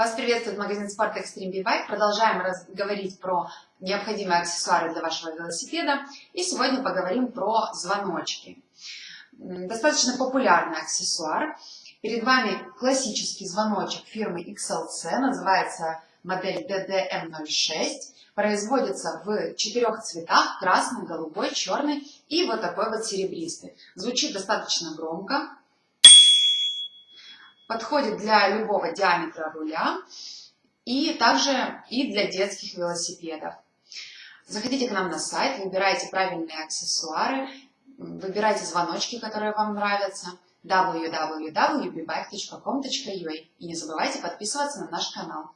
Вас приветствует магазин Sport Extreme B-Bike. Продолжаем говорить про необходимые аксессуары для вашего велосипеда. И сегодня поговорим про звоночки. Достаточно популярный аксессуар. Перед вами классический звоночек фирмы XLC. Называется модель DDM06. Производится в четырех цветах. Красный, голубой, черный и вот такой вот серебристый. Звучит достаточно громко подходит для любого диаметра руля и также и для детских велосипедов. Заходите к нам на сайт, выбирайте правильные аксессуары, выбирайте звоночки, которые вам нравятся, www.bbike.com.ua и не забывайте подписываться на наш канал.